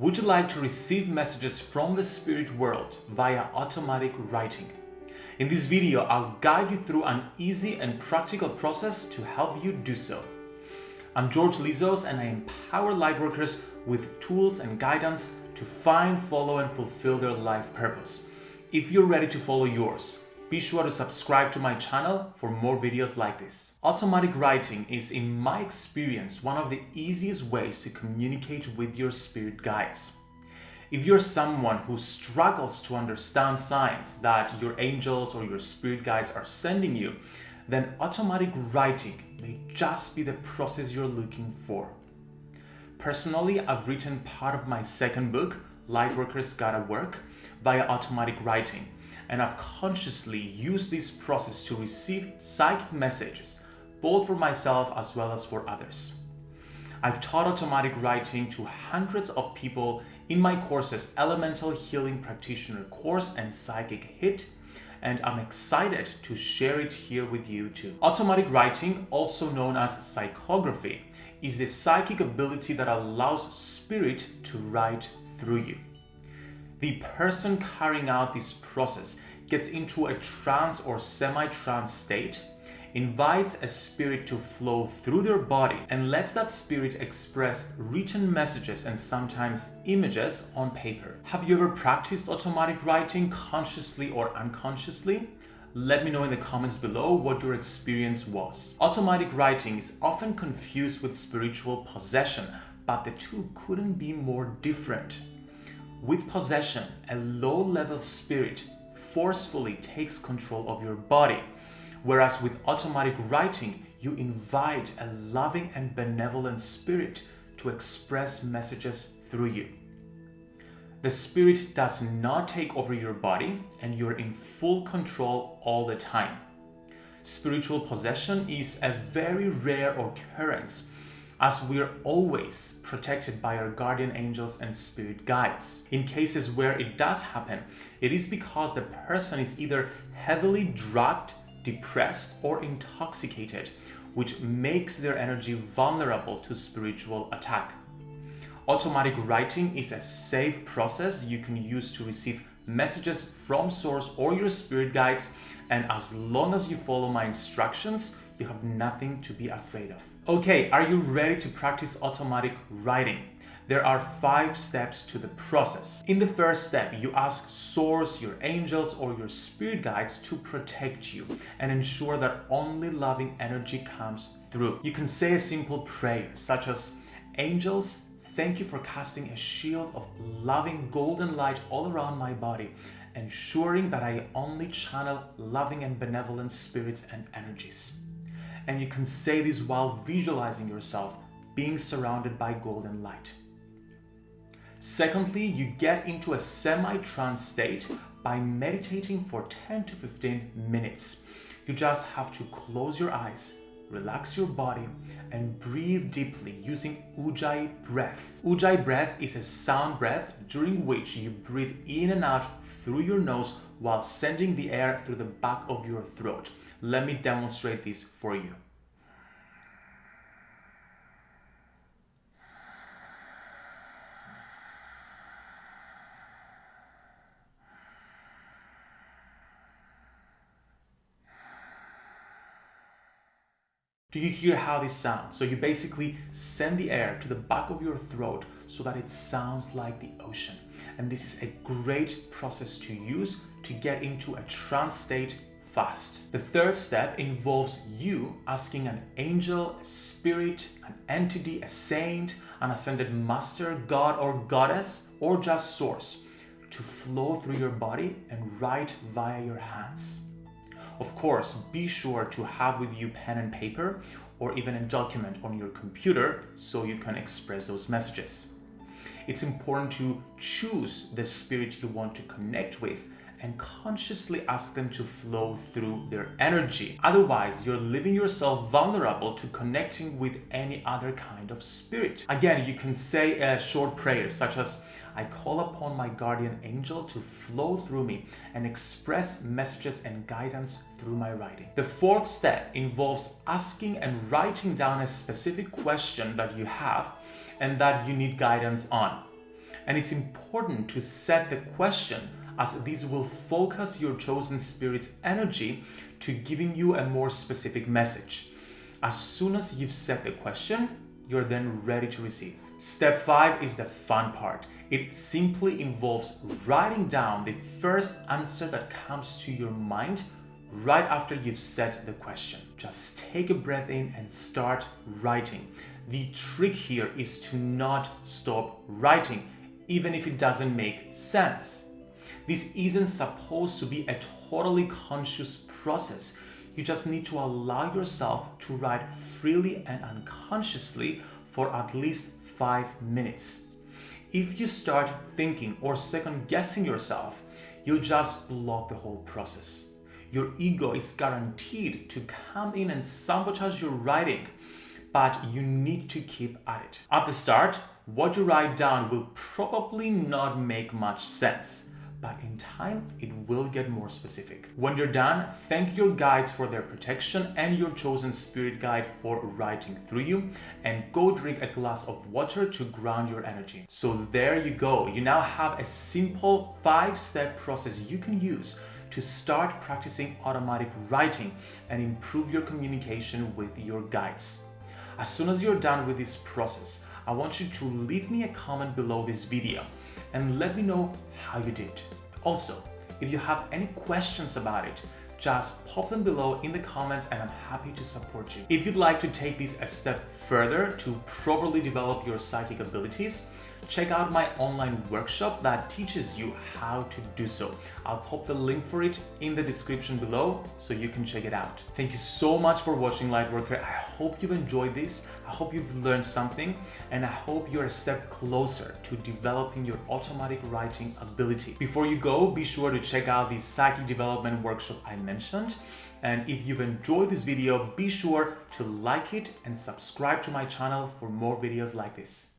Would you like to receive messages from the spirit world via automatic writing? In this video, I'll guide you through an easy and practical process to help you do so. I'm George Lizos and I empower lightworkers with tools and guidance to find, follow and fulfill their life purpose. If you're ready to follow yours, be sure to subscribe to my channel for more videos like this. Automatic writing is, in my experience, one of the easiest ways to communicate with your spirit guides. If you're someone who struggles to understand signs that your angels or your spirit guides are sending you, then automatic writing may just be the process you're looking for. Personally, I've written part of my second book, Lightworkers Gotta Work, via automatic writing and I've consciously used this process to receive psychic messages, both for myself as well as for others. I've taught automatic writing to hundreds of people in my courses Elemental Healing Practitioner course and Psychic HIT, and I'm excited to share it here with you too. Automatic writing, also known as psychography, is the psychic ability that allows spirit to write through you the person carrying out this process gets into a trance or semi-trance state, invites a spirit to flow through their body and lets that spirit express written messages and sometimes images on paper. Have you ever practiced automatic writing consciously or unconsciously? Let me know in the comments below what your experience was. Automatic writing is often confused with spiritual possession, but the two couldn't be more different. With possession, a low-level spirit forcefully takes control of your body, whereas with automatic writing, you invite a loving and benevolent spirit to express messages through you. The spirit does not take over your body and you're in full control all the time. Spiritual possession is a very rare occurrence as we're always protected by our guardian angels and spirit guides. In cases where it does happen, it is because the person is either heavily drugged, depressed, or intoxicated, which makes their energy vulnerable to spiritual attack. Automatic writing is a safe process you can use to receive messages from source or your spirit guides and as long as you follow my instructions you have nothing to be afraid of. Okay, are you ready to practice automatic writing? There are five steps to the process. In the first step, you ask source, your angels or your spirit guides to protect you and ensure that only loving energy comes through. You can say a simple prayer such as, Angels, thank you for casting a shield of loving golden light all around my body, ensuring that I only channel loving and benevolent spirits and energies and you can say this while visualizing yourself being surrounded by golden light. Secondly, you get into a semi-trance state by meditating for 10 to 15 minutes. You just have to close your eyes, relax your body, and breathe deeply using Ujjayi breath. Ujjayi breath is a sound breath during which you breathe in and out through your nose while sending the air through the back of your throat. Let me demonstrate this for you. Do you hear how this sounds? So you basically send the air to the back of your throat so that it sounds like the ocean. And this is a great process to use to get into a trance state fast. The third step involves you asking an angel, a spirit, an entity, a saint, an ascended master, god or goddess, or just source to flow through your body and write via your hands. Of course, be sure to have with you pen and paper or even a document on your computer so you can express those messages. It's important to choose the spirit you want to connect with and consciously ask them to flow through their energy. Otherwise, you're leaving yourself vulnerable to connecting with any other kind of spirit. Again, you can say a short prayer such as, I call upon my guardian angel to flow through me and express messages and guidance through my writing. The fourth step involves asking and writing down a specific question that you have and that you need guidance on. And it's important to set the question as these will focus your chosen spirit's energy to giving you a more specific message. As soon as you've set the question, you're then ready to receive. Step five is the fun part. It simply involves writing down the first answer that comes to your mind right after you've set the question. Just take a breath in and start writing. The trick here is to not stop writing, even if it doesn't make sense. This isn't supposed to be a totally conscious process. You just need to allow yourself to write freely and unconsciously for at least five minutes. If you start thinking or second guessing yourself, you'll just block the whole process. Your ego is guaranteed to come in and sabotage your writing, but you need to keep at it. At the start, what you write down will probably not make much sense but in time it will get more specific. When you're done, thank your guides for their protection and your chosen spirit guide for writing through you and go drink a glass of water to ground your energy. So there you go. You now have a simple five-step process you can use to start practicing automatic writing and improve your communication with your guides. As soon as you're done with this process, I want you to leave me a comment below this video and let me know how you did. Also, if you have any questions about it, just pop them below in the comments and I'm happy to support you. If you'd like to take this a step further to properly develop your psychic abilities, check out my online workshop that teaches you how to do so. I'll pop the link for it in the description below so you can check it out. Thank you so much for watching Lightworker. I hope you've enjoyed this. I hope you've learned something and I hope you're a step closer to developing your automatic writing ability. Before you go, be sure to check out the psychic development workshop I mentioned. And if you've enjoyed this video, be sure to like it and subscribe to my channel for more videos like this.